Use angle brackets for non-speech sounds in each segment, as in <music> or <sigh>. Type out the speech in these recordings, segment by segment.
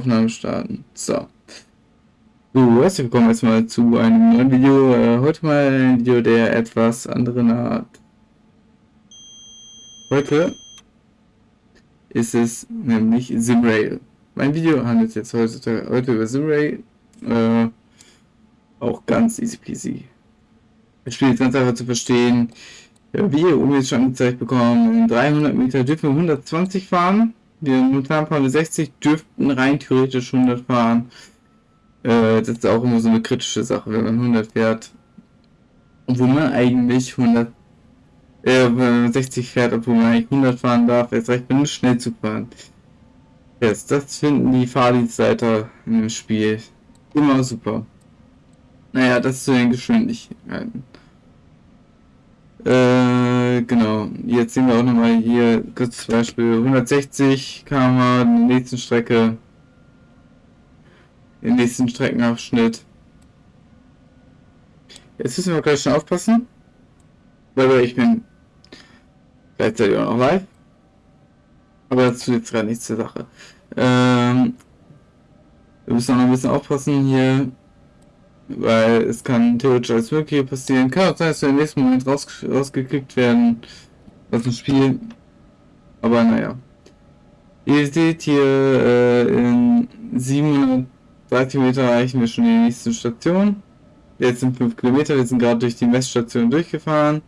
Aufnahme starten. So. So, herzlich willkommen erstmal zu einem neuen Video. Äh, heute mal ein Video der etwas anderen Art. Heute ist es nämlich Simrail. Mein Video handelt jetzt heute, heute über Simrail. Äh, auch ganz easy peasy. Das Spiel ist ganz einfach zu verstehen. Ja, wie ihr oben jetzt schon angezeigt bekommen, in 300 Meter dürfen wir 120 fahren. Wir momentan fahren wir 60, dürften rein theoretisch 100 fahren. Äh, das ist auch immer so eine kritische Sache, wenn man 100 fährt. Wo man eigentlich 100, äh, 60 fährt, obwohl man eigentlich 100 fahren darf, erst recht, wenn es schnell zu fahren. Yes, das finden die Fahrdienstleiter im Spiel immer super. Naja, das zu den Geschwindigkeiten. Genau. Jetzt sehen wir auch nochmal hier kurz zum Beispiel 160 km in der nächsten Strecke. Im nächsten Streckenabschnitt. Jetzt müssen wir gleich schon aufpassen. Weil ich bin gleichzeitig auch noch live. Aber dazu jetzt gerade nichts zur Sache. Ähm, wir müssen auch noch ein bisschen aufpassen hier weil es kann theoretisch alles Mögliche passieren. Kann auch sein, dass wir im nächsten Moment raus, rausgekickt werden aus dem Spiel. Aber naja. Ihr seht hier, äh, in 730 Meter erreichen wir schon die nächste Station. Jetzt sind 5 Kilometer, wir sind gerade durch die Messstation durchgefahren.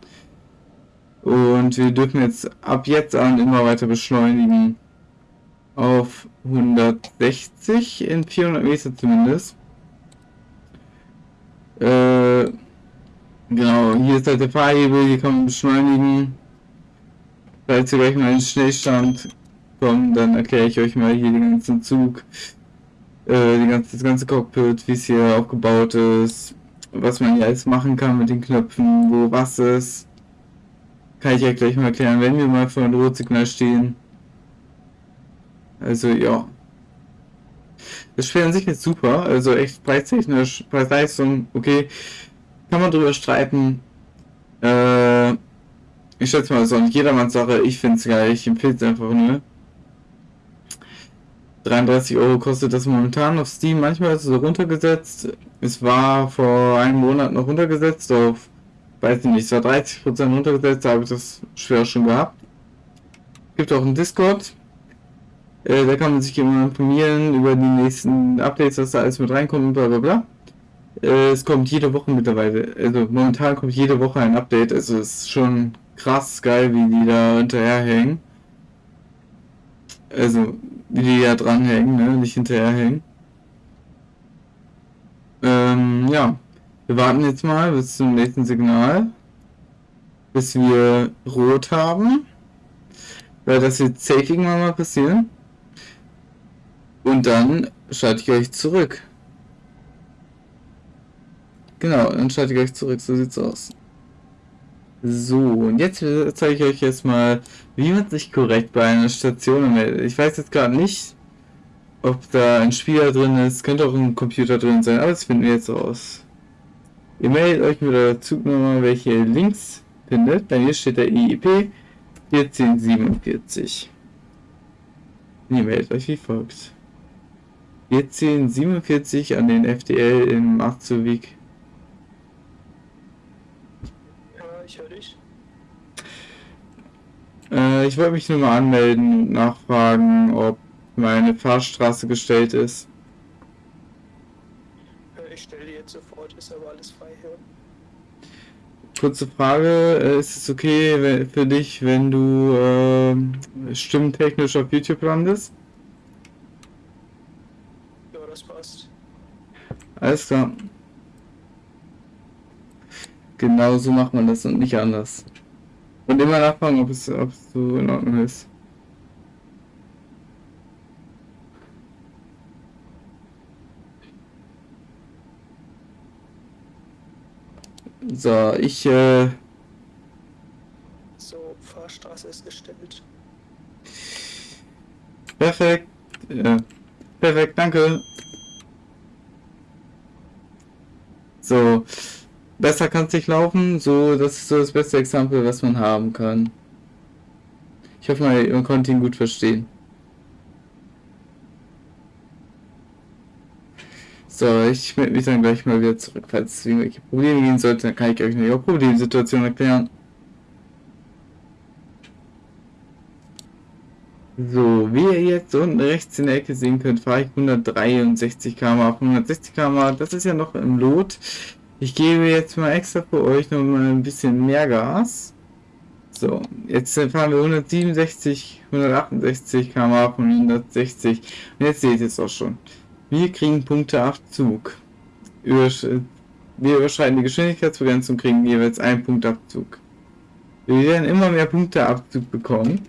Und wir dürfen jetzt ab jetzt an immer weiter beschleunigen. Auf 160 in 400 Meter zumindest. Äh, genau, hier ist halt der Fahrhebel, hier kann man beschleunigen. Falls ihr gleich mal einen Schnellstand kommt, dann erkläre ich euch mal hier den ganzen Zug, äh, die ganze, das ganze Cockpit, wie es hier aufgebaut ist, was man hier alles machen kann mit den Knöpfen, wo was ist. Kann ich euch gleich mal erklären, wenn wir mal vor dem Rotsignal stehen. Also ja. Das Spiel an sich ist super, also echt preistechnisch, Preis-Leistung, okay, kann man drüber streiten. Äh, ich schätze mal, auch nicht jedermanns Sache, ich finde es geil, ich empfehle es einfach nur. 33 Euro kostet das momentan auf Steam, manchmal ist es runtergesetzt. Es war vor einem Monat noch runtergesetzt auf, weiß ich nicht, es war 30% runtergesetzt, da habe ich das schwer schon gehabt. Gibt auch einen Discord, äh, da kann man sich immer informieren über die nächsten Updates, was da alles mit reinkommt und bla bla bla. Äh, es kommt jede Woche mittlerweile, also momentan kommt jede Woche ein Update, also es ist schon krass geil, wie die da hinterherhängen. Also, wie die da dranhängen, ne? nicht hinterherhängen. Ähm, ja. Wir warten jetzt mal bis zum nächsten Signal. Bis wir rot haben. Weil das wird safe irgendwann mal passieren. Und dann schalte ich euch zurück. Genau, dann schalte ich euch zurück. So sieht's aus. So, und jetzt zeige ich euch jetzt mal, wie man sich korrekt bei einer Station meldet. Ich weiß jetzt gerade nicht, ob da ein Spieler drin ist. Könnte auch ein Computer drin sein, aber das finden wir jetzt raus. Ihr meldet euch mit der Zugnummer, welche ihr links findet. Bei mir steht der IEP 1447. ihr meldet euch wie folgt. 1447 an den FDL in Marzowik. Ja, ich höre dich. Äh, ich wollte mich nur mal anmelden und nachfragen, ob meine Fahrstraße gestellt ist. Ich stelle die jetzt sofort, ist aber alles frei hier. Kurze Frage, äh, ist es okay für dich, wenn du äh, stimmtechnisch auf YouTube landest? Alles klar. Genau so macht man das und nicht anders. Und immer nachfragen, ob es, ob es so in Ordnung ist. So, ich äh So, Fahrstraße ist gestellt. Perfekt. Ja. Perfekt, danke. So, besser kann es nicht laufen. So, das ist so das beste Exempel, was man haben kann. Ich hoffe mal, man konnte ihn gut verstehen. So, ich melde mich dann gleich mal wieder zurück. Falls es irgendwelche Probleme gehen sollte, dann kann ich euch eine Problemsituation erklären. So, wie ihr jetzt unten rechts in der Ecke sehen könnt, fahre ich 163 km auf 160 km. Das ist ja noch im Lot. Ich gebe jetzt mal extra für euch noch mal ein bisschen mehr Gas. So, jetzt fahren wir 167, 168 km von 160. Und jetzt seht ihr es auch schon. Wir kriegen Punkteabzug. Übersch wir überschreiten die Geschwindigkeitsbegrenzung, kriegen jeweils einen Punktabzug. Wir werden immer mehr Punkteabzug bekommen.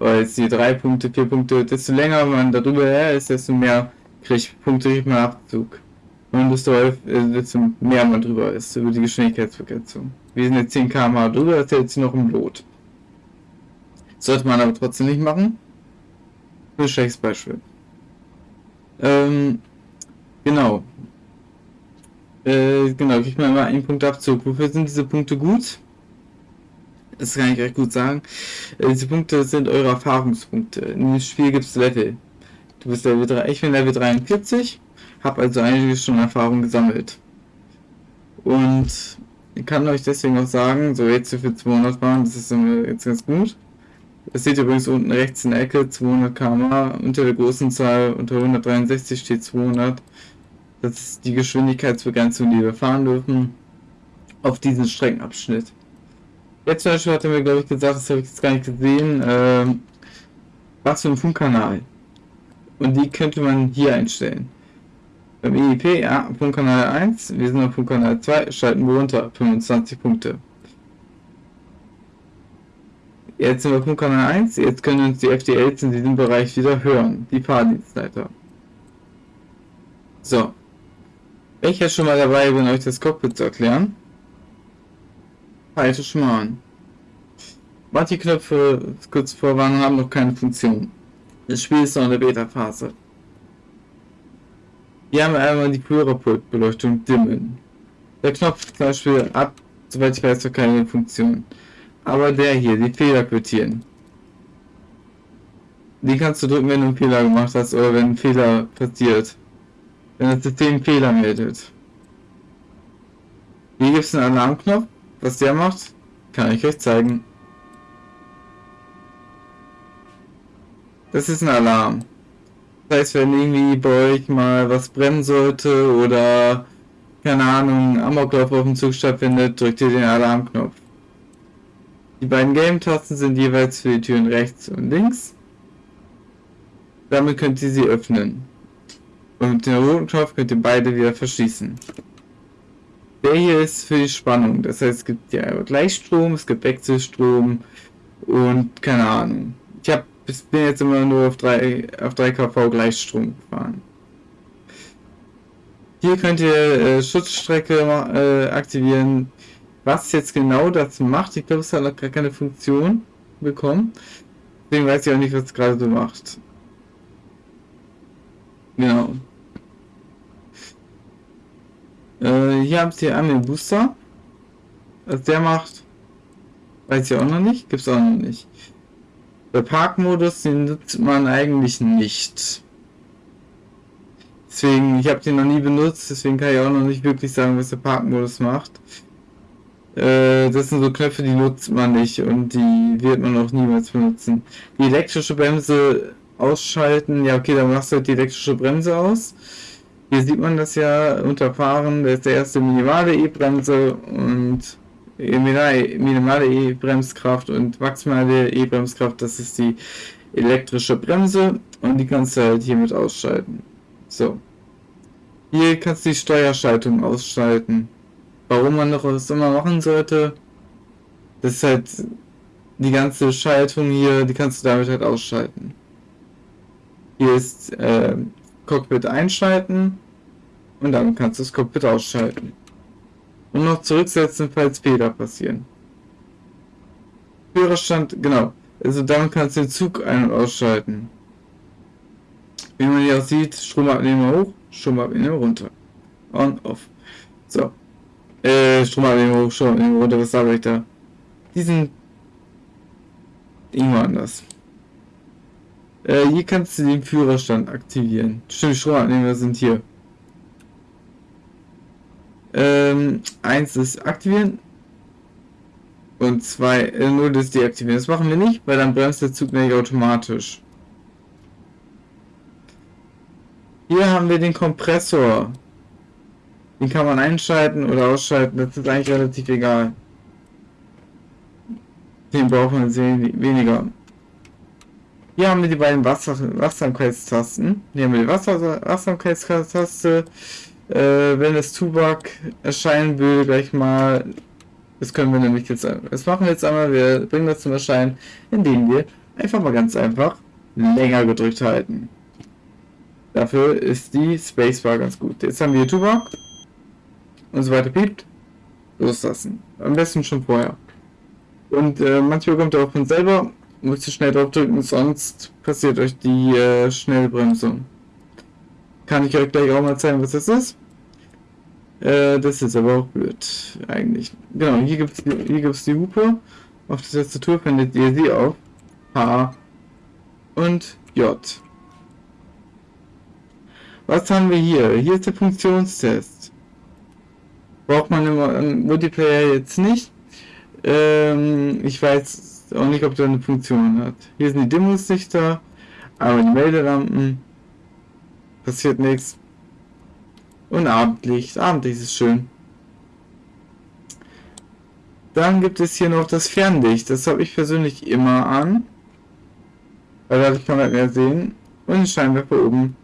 Weil jetzt die drei Punkte, vier Punkte, desto länger man darüber her ist, desto mehr kriegt Punkte kriegt man Abzug. Und desto, desto mehr man drüber ist, über die Geschwindigkeitsbegrenzung. Wir sind jetzt 10 km drüber, das ist jetzt noch im Lot. Sollte man aber trotzdem nicht machen. Ein schlechtes Beispiel. Ähm, genau. Äh, genau, kriegt man immer einen Punkt Abzug. Wofür sind diese Punkte gut? Das kann ich recht gut sagen. Äh, diese Punkte sind eure Erfahrungspunkte. In dem Spiel gibt es Level. Du bist Level 3, ich bin Level 43, habe also einige schon Erfahrung gesammelt. Und ich kann euch deswegen auch sagen, so jetzt für 200 waren, das ist jetzt ganz gut. Das seht ihr übrigens unten rechts in der Ecke, 200 km unter der großen Zahl, unter 163 steht 200. Das ist die Geschwindigkeitsbegrenzung, die wir fahren dürfen auf diesen Streckenabschnitt. Jetzt zum Beispiel hat er mir, glaube ich, gesagt, das habe ich jetzt gar nicht gesehen, äh, was für ein Funkkanal. Und die könnte man hier einstellen. Beim EIP, ja, Funkkanal 1, wir sind auf Funkkanal 2, schalten wir runter, 25 Punkte. Jetzt sind wir Funkkanal 1, jetzt können uns die FDLs in diesem Bereich wieder hören, die Fahrdienstleiter. So. Wenn ich jetzt schon mal dabei bin, euch das Cockpit zu erklären, mal an. Manche Knöpfe kurz vorwarnen haben noch keine Funktion. Das Spiel ist noch in der Beta-Phase. Hier haben wir einmal die Führerpultbeleuchtung dimmen. Der Knopf zum Beispiel ab, soweit ich weiß, noch keine Funktion. Aber der hier, die Fehler quittieren. Die kannst du drücken, wenn du einen Fehler gemacht hast oder wenn ein Fehler passiert. Wenn das System Fehler meldet. Hier gibt es einen Alarmknopf. Was der macht, kann ich euch zeigen. Das ist ein Alarm. Das heißt, wenn irgendwie bei euch mal was brennen sollte oder keine Ahnung, Amoklauf auf dem Zug stattfindet, drückt ihr den Alarmknopf. Die beiden Game-Tasten sind jeweils für die Türen rechts und links. Damit könnt ihr sie öffnen. Und mit dem roten Knopf könnt ihr beide wieder verschließen. Der hier ist für die Spannung. Das heißt, es gibt ja Gleichstrom, es gibt Wechselstrom und keine Ahnung. Ich hab, bin jetzt immer nur auf 3, auf 3 kV Gleichstrom gefahren. Hier könnt ihr äh, Schutzstrecke äh, aktivieren. Was jetzt genau das macht, ich glaube, es hat noch gar keine Funktion bekommen. Deswegen weiß ich auch nicht, was es gerade so macht. Genau. Äh, hier habt ihr einmal den Booster. Was der macht, weiß ich auch noch nicht. Gibt es auch noch nicht. Der Parkmodus, den nutzt man eigentlich nicht. Deswegen, ich habe den noch nie benutzt, deswegen kann ich auch noch nicht wirklich sagen, was der Parkmodus macht. Äh, das sind so Knöpfe, die nutzt man nicht und die wird man auch niemals benutzen. Die elektrische Bremse ausschalten, ja okay, dann machst du halt die elektrische Bremse aus. Hier sieht man das ja unterfahren, das ist der erste minimale E-Bremse und minimale E-Bremskraft und maximale E-Bremskraft, das ist die elektrische Bremse und die kannst du halt hiermit ausschalten. So. Hier kannst du die Steuerschaltung ausschalten. Warum man noch was immer machen sollte, das ist halt die ganze Schaltung hier, die kannst du damit halt ausschalten. Hier ist äh, Cockpit einschalten und dann kannst du das Cockpit ausschalten. Und noch zurücksetzen, falls Fehler passieren. Führerstand, genau. Also damit kannst du den Zug ein- und ausschalten. Wie man hier auch sieht, Stromabnehmer hoch, Stromabnehmer runter. On, off. So. Äh, Stromabnehmer hoch, Stromabnehmer runter, was sage ich da? Die sind irgendwo anders. Äh, hier kannst du den Führerstand aktivieren. Stimmt, Stromabnehmer sind hier. Ähm, eins ist aktivieren und zwei, äh, nur das deaktivieren. Das machen wir nicht, weil dann bremst der Zug nämlich automatisch. Hier haben wir den Kompressor. Den kann man einschalten oder ausschalten, das ist eigentlich relativ egal. Den wir sehr weniger. Hier haben wir die beiden Wasser Wachsamkeitstasten. Hier haben wir die Wasser Wachsamkeitstaste. Äh, wenn das Tubak erscheinen will, gleich mal. Das können wir nämlich jetzt. Das machen wir jetzt einmal. Wir bringen das zum Erscheinen, indem wir einfach mal ganz einfach länger gedrückt halten. Dafür ist die Spacebar ganz gut. Jetzt haben wir Tubak und so weiter piept. Loslassen. Am besten schon vorher. Und äh, manchmal kommt er auch von selber. Müsst ihr schnell drauf drücken, sonst passiert euch die äh, Schnellbremsung. Kann ich euch gleich auch mal zeigen, was das ist. Äh, das ist aber auch blöd, eigentlich. Genau, hier gibt es hier gibt's die Hupe. Auf der Tastatur findet ihr sie auf H und J. Was haben wir hier? Hier ist der Funktionstest. Braucht man im Multiplayer jetzt nicht. Ähm, ich weiß auch nicht, ob der eine Funktion hat. Hier sind die Demos-Lichter, aber die Meldelampen. Passiert nichts. Und Abendlicht. Abendlicht ist schön. Dann gibt es hier noch das Fernlicht. Das habe ich persönlich immer an. Weil dadurch kann man mehr sehen. Und den Scheinwerfer oben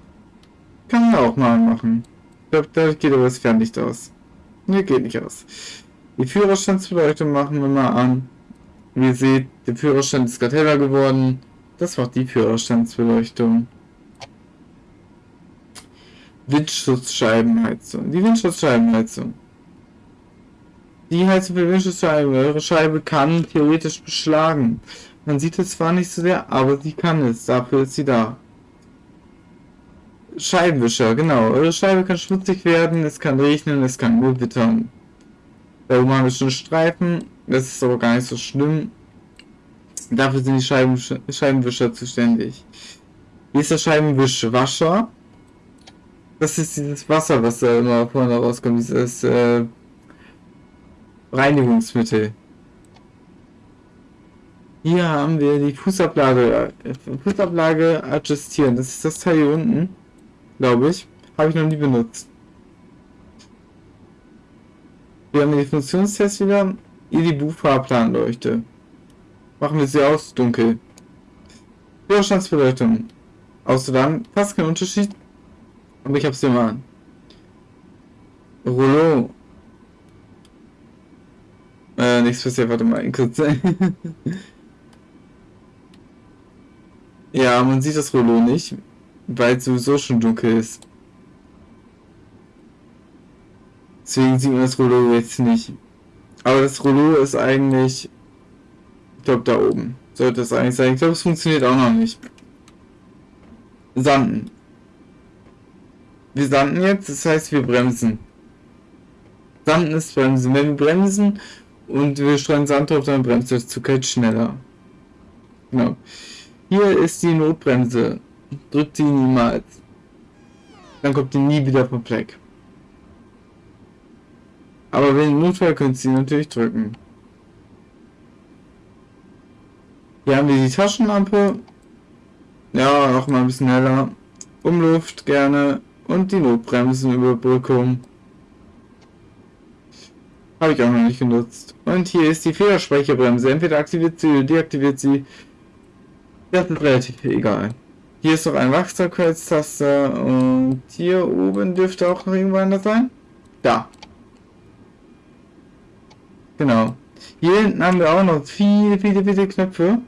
kann man auch mal machen. Ich glaube, dadurch geht aber das Fernlicht aus. Ne, geht nicht aus. Die Führerstandsbeleuchtung machen wir mal an. Wie ihr seht, der Führerstand ist gerade heller geworden. Das macht die Führerstandsbeleuchtung. Windschutzscheibenheizung. Die Windschutzscheibenheizung. Die Heizung für Windschutzscheiben. Eure Scheibe kann theoretisch beschlagen. Man sieht es zwar nicht so sehr, aber sie kann es. Dafür ist sie da. Scheibenwischer, genau. Eure Scheibe kann schmutzig werden, es kann regnen, es kann nur wittern. Wir schon Streifen, das ist aber gar nicht so schlimm. Dafür sind die Scheiben, Scheibenwischer zuständig. Hier ist der Scheibenwischwascher. Das ist dieses Wasser, was da immer vorne rauskommt, dieses äh, Reinigungsmittel. Hier haben wir die Fußablage, äh, Fußablage adjustieren. Das ist das Teil hier unten, glaube ich. Habe ich noch nie benutzt. Wir haben die Funktionstests wieder. Hier die Buchfahrplanleuchte. Machen wir sie aus, dunkel. Führerstandsbeleuchtung. Außer dann fast kein Unterschied. Aber ich hab's mal an. Rollo. Äh, nichts passiert, warte mal, kurz. <laughs> ja, man sieht das Rollo nicht, weil es sowieso schon dunkel ist. Deswegen sieht man das Rollo jetzt nicht. Aber das Rollo ist eigentlich, ich glaube da oben. Sollte es eigentlich sein. Ich glaube, es funktioniert auch noch nicht. Sanden. Wir sanden jetzt, das heißt wir bremsen. Sanden ist bremsen. Wenn wir bremsen und wir streuen Sand drauf, dann bremst der Zug halt schneller. Genau. Hier ist die Notbremse. Drückt sie niemals. Dann kommt die nie wieder vom Fleck. Aber wenn Notfall könnt ihr natürlich drücken. Hier haben wir die Taschenlampe. Ja, noch mal ein bisschen heller. Umluft gerne. Und die Notbremsenüberbrückung. Habe ich auch noch nicht genutzt. Und hier ist die Federspeicherbremse. Entweder aktiviert sie oder deaktiviert sie. Das ist relativ egal. Hier ist noch ein Wachsamkeitstaster und hier oben dürfte auch noch irgendwann das sein. Da. Genau. Hier hinten haben wir auch noch viele, viele, viele Knöpfe.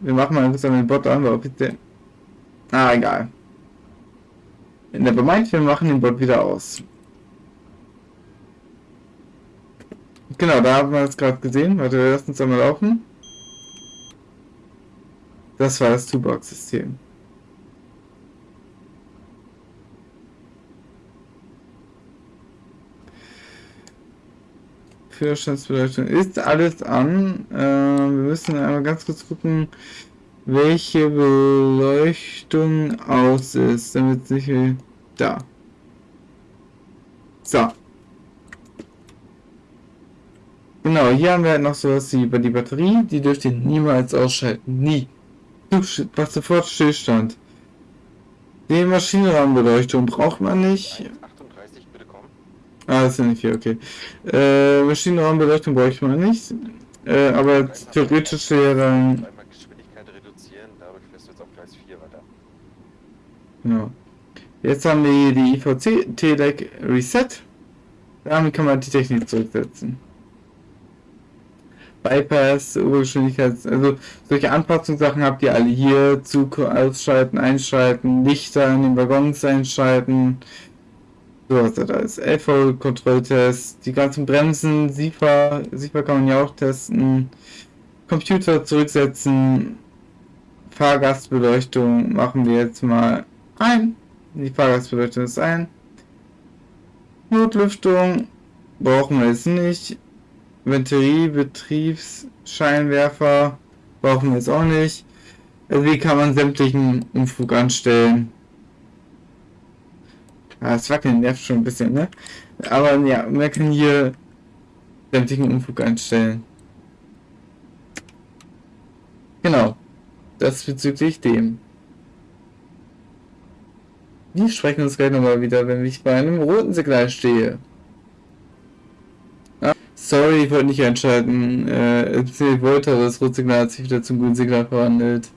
Wir machen mal kurz den Bot an, aber bitte. Ah, egal. Nevermind, wir machen den Bot wieder aus. Genau, da haben wir es gerade gesehen. Warte, wir lassen uns einmal laufen. Das war das Two-Box-System. Führerstandsbeleuchtung ist alles an. Äh, wir müssen einmal ganz kurz gucken, welche Beleuchtung aus ist, damit es nicht da. So. Genau, hier haben wir halt noch sowas wie die Batterie. Die dürft ihr niemals ausschalten. Nie. Macht sofort Stillstand. Die Maschinenrahmenbeleuchtung braucht man nicht. 38, bitte kommen. Ah, das ist ja nicht viel, okay. Äh, Maschinenrahmenbeleuchtung bräuchte man nicht. Äh, aber theoretisch wäre dann. Einmal Geschwindigkeit reduzieren, dadurch fährst du jetzt auf Gleis 4 weiter. Genau. Jetzt haben wir hier die IVC Telec Reset. Damit kann man die Technik zurücksetzen. Bypass, Obergeschwindigkeit, also solche Anpassungssachen habt ihr alle hier. Zug ausschalten, einschalten, Lichter in den Waggons einschalten. So was da ist. LV-Kontrolltest, die ganzen Bremsen, SIFA, SIFA kann man ja auch testen. Computer zurücksetzen. Fahrgastbeleuchtung machen wir jetzt mal ein. Die Fahrgastbeleuchtung ist ein. Notlüftung brauchen wir jetzt nicht. Venterie, Betriebsscheinwerfer brauchen wir jetzt auch nicht. Also wie kann man sämtlichen Umflug anstellen? Ja, das Wackeln nervt schon ein bisschen, ne? Aber ja, man kann hier sämtlichen Umflug einstellen. Genau. Das bezüglich dem. Wir sprechen uns gleich nochmal wieder, wenn ich bei einem roten Signal stehe. Ah, sorry, ich wollte nicht einschalten. Äh, ich wollte, aber das rote Signal hat sich wieder zum grünen Signal verwandelt.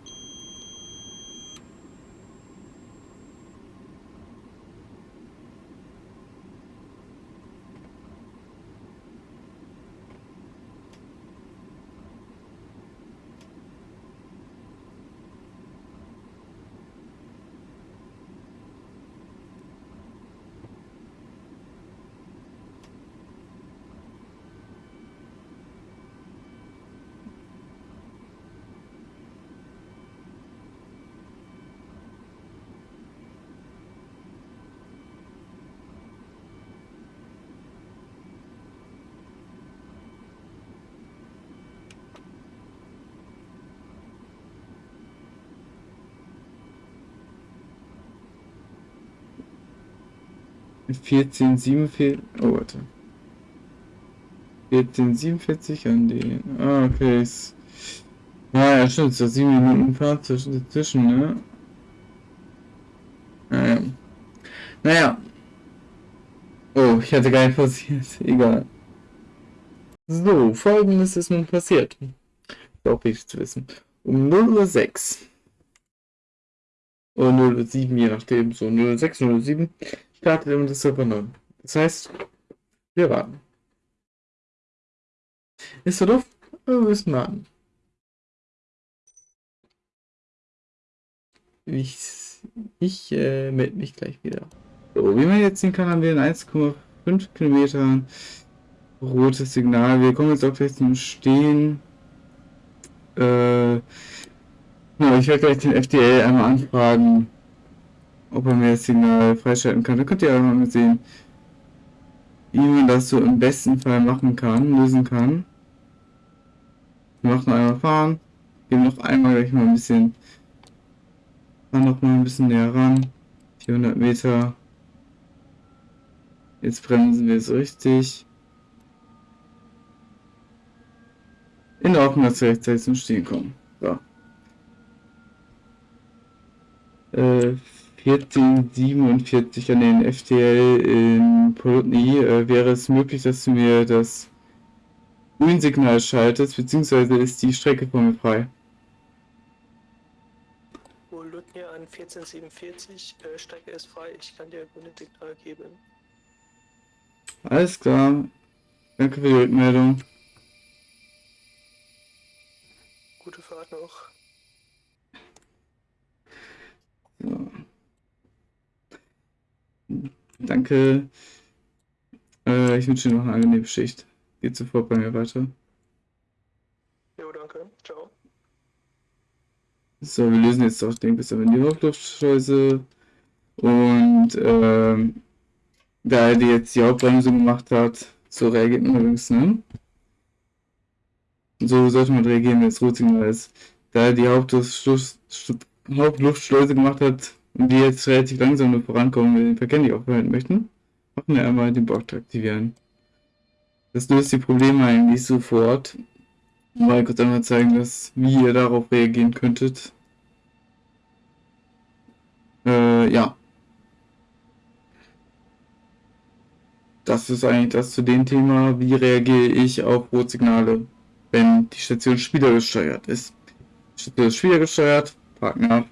Vierzehn siebenundvierzig oh warte. vierzehn siebenundvierzig an den. Ah, okay. Ist, ah, ja, stimmt, so sieben Minuten Fahrt dazwischen, ne? Naja. Naja. Oh, ich hatte gar nicht passiert. <laughs> Egal. So, folgendes ist nun passiert. Auch wichtig zu wissen. Um 0.06 Uhr. Oder 0.07 Uhr, je nachdem. So 0.06, 0.07 Uhr startet das Server 9. Das heißt, wir warten. Ist so doof? Aber wir müssen warten. Ich, ich äh, melde mich gleich wieder. So, wie man jetzt sehen kann, haben wir in 1,5 Kilometern rotes Signal. Wir kommen jetzt auch gleich zum Stehen. Äh, ja, ich werde gleich den FDL einmal anfragen, ob er mir das Signal freischalten kann. Da könnt ihr auch mal sehen, wie man das so im besten Fall machen kann, lösen kann. Wir machen einmal fahren, gehen noch einmal gleich mal ein bisschen, fahren noch mal ein bisschen näher ran, 400 Meter. Jetzt bremsen wir so richtig. In Ordnung, dass wir rechtzeitig zum Stehen kommen. So. Äh, 1447 an den FTL in Polotny äh, wäre es möglich, dass du mir das Grünsignal schaltest, beziehungsweise ist die Strecke von mir frei. Polotny an 1447, äh, Strecke ist frei, ich kann dir grünes Signal geben. Alles klar. Danke für die Rückmeldung. Gute Fahrt noch. So. Danke. <laughs> Äh, ich wünsche dir noch eine angenehme Schicht. Geht sofort bei mir weiter. Jo, danke. Ciao. So, wir lösen jetzt auch den bis in die Hauptluftschleuse. Und ähm, da er die jetzt die Hauptbremsung gemacht hat, so reagiert man übrigens, ne? So sollte man reagieren, wenn es Rotsignal ist. Da er die Hauptluftschleuse gemacht hat die jetzt relativ langsam nur vorankommen, wenn den Verkehr nicht aufhalten möchten, Machen wir einmal den Bot aktivieren. Das löst die Probleme eigentlich sofort. Mal kurz einmal zeigen, dass, wie ihr darauf reagieren könntet. Äh, ja. Das ist eigentlich das zu dem Thema, wie reagiere ich auf Rotsignale, wenn die Station spielergesteuert ist. Die Station ist spielergesteuert, Partner,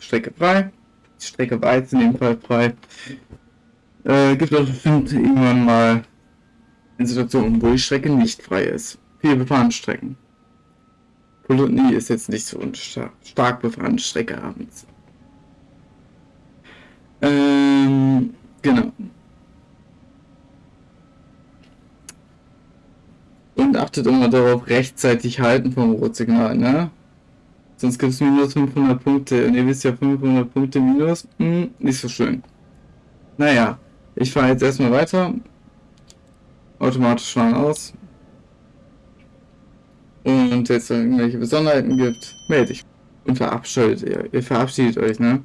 Strecke frei, Strecke jetzt in dem Fall frei. Äh, gibt auch bestimmt irgendwann mal eine Situation, wo die Strecke nicht frei ist. Viele befahrene Strecken. Polutny ist jetzt nicht so eine star stark befahrene Strecke abends. Ähm, genau. Und achtet immer darauf, rechtzeitig halten vom Rotsignal, ne? Sonst gibt es minus 500 Punkte. Und ihr wisst ja, 500 Punkte minus, hm, nicht so schön. Naja, ich fahre jetzt erstmal weiter. Automatisch fahren aus. Und jetzt irgendwelche Besonderheiten gibt, melde ich. Und verabschiedet ihr. Ihr verabschiedet euch, ne?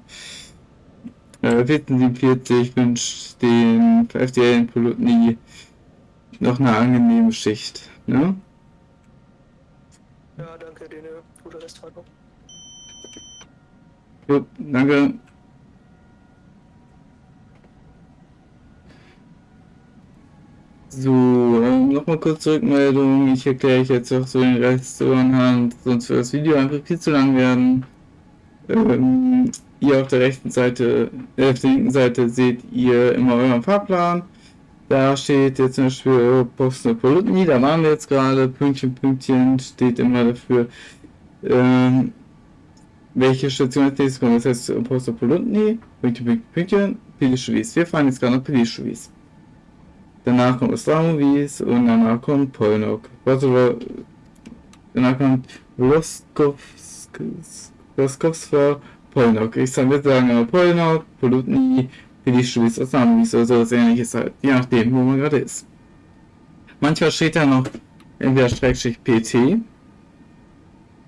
Äh, 1447 wünscht den FDL-Piloten noch eine angenehme Schicht, ne? Ja, danke, dir eine gute Restfahrt noch. Gut, danke. So, nochmal kurz Rückmeldung. Ich erkläre euch jetzt auch so den Rest so anhand, sonst wird das Video einfach viel zu lang werden. Ähm, ihr auf der rechten Seite, äh, auf der linken Seite seht ihr immer euren Fahrplan. Da steht jetzt zum Beispiel Posten Polutni, da waren wir jetzt gerade, Pünktchen, Pünktchen steht immer dafür, ähm, welche Station nächstes kommt. Das heißt Pünktchen, Pünktchen, Pilischewis. Wir fahren jetzt gerade nach Pilischewis. Danach kommt Ostramowies und danach kommt Polnok. Also, danach kommt Roskowska, Polnok. Ich soll mit sagen, Polnok, Polutni, Pilischewis, Ostramowies oder sowas ähnliches halt. Je nachdem, wo man gerade ist. Manchmal steht da noch entweder Schrägstrich PT.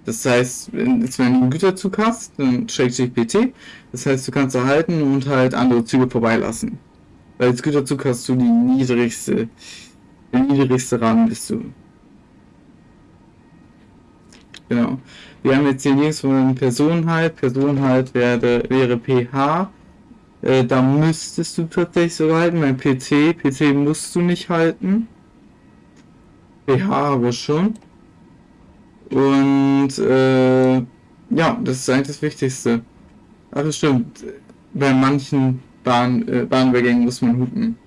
Das heißt, wenn du einen Güterzug hast, dann Schrägstrich PT. Das heißt, du kannst erhalten und halt andere Züge vorbeilassen. Weil als Güterzug hast du die niedrigste, der niedrigste Rahmen bist du. Genau. Wir haben jetzt hier links von Personenhalt. Personenhalt wäre, wäre PH. Äh, da müsstest du tatsächlich sogar halten. Beim PC, PC musst du nicht halten. PH aber schon. Und äh, ja, das ist eigentlich das Wichtigste. Ach, das stimmt. Bei manchen Bahn, äh, Bahnübergängen muss man hupen.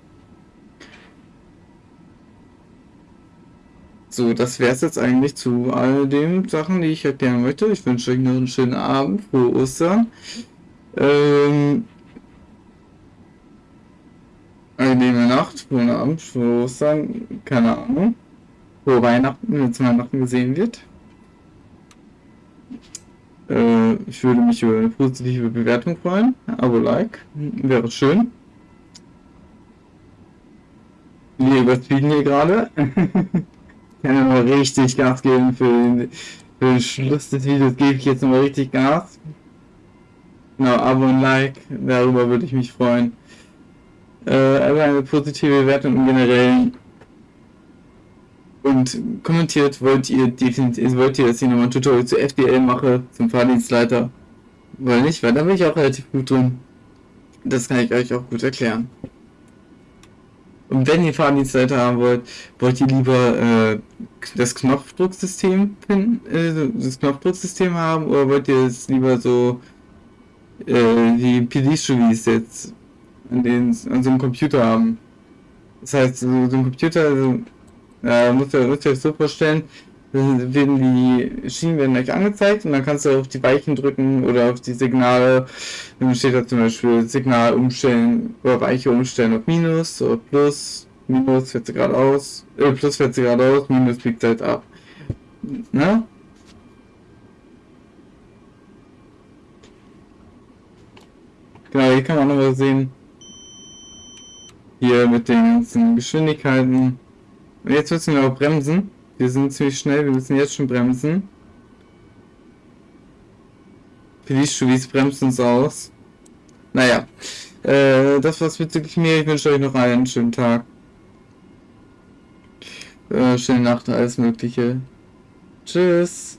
So, das wäre es jetzt eigentlich zu all den Sachen, die ich erklären möchte. Ich wünsche euch noch einen schönen Abend, frohe Ostern. Ähm, angenehme Nacht, frohen Abend, frohe Ostern, keine Ahnung. Frohe Weihnachten, wenn es Weihnachten gesehen wird. Äh, ich würde mich über eine positive Bewertung freuen. Abo, Like, wäre schön. Wir überziehen hier gerade. ich <laughs> kann mal richtig Gas geben für den, für den Schluss des Videos. Gebe ich jetzt nochmal richtig Gas. Genau, Abo und Like, darüber würde ich mich freuen. Äh, aber eine positive Bewertung im Generellen. Und kommentiert, wollt ihr definitiv, wollt ihr, dass ich nochmal ein Tutorial zu FDL mache, zum Fahrdienstleiter? Weil nicht, weil da bin ich auch relativ gut drin. Das kann ich euch auch gut erklären. Und wenn ihr Fahrdienstleiter haben wollt, wollt ihr lieber äh, das Knopfdrucksystem finden, äh, das Knopfdrucksystem haben oder wollt ihr es lieber so äh, die PD-Studies jetzt an, den, an so einem Computer haben? Das heißt, so, so ein Computer, also, äh, muss ihr, müsst ihr so vorstellen, werden die Schienen werden euch angezeigt und dann kannst du auf die Weichen drücken oder auf die Signale. Dann steht da zum Beispiel Signal umstellen oder Weiche umstellen auf Minus oder Plus. Minus fährt sie geradeaus, äh, Plus fährt sie geradeaus, Minus biegt halt ab. Ne? Genau, hier kann man noch was sehen. Hier mit den ganzen Geschwindigkeiten. Und jetzt müssen wir auch bremsen. Wir sind ziemlich schnell, wir müssen jetzt schon bremsen. Police bremst uns aus. Naja, äh, das war's bezüglich mir. Ich wünsche euch noch einen schönen Tag. Äh, schöne Nacht, alles Mögliche. Tschüss.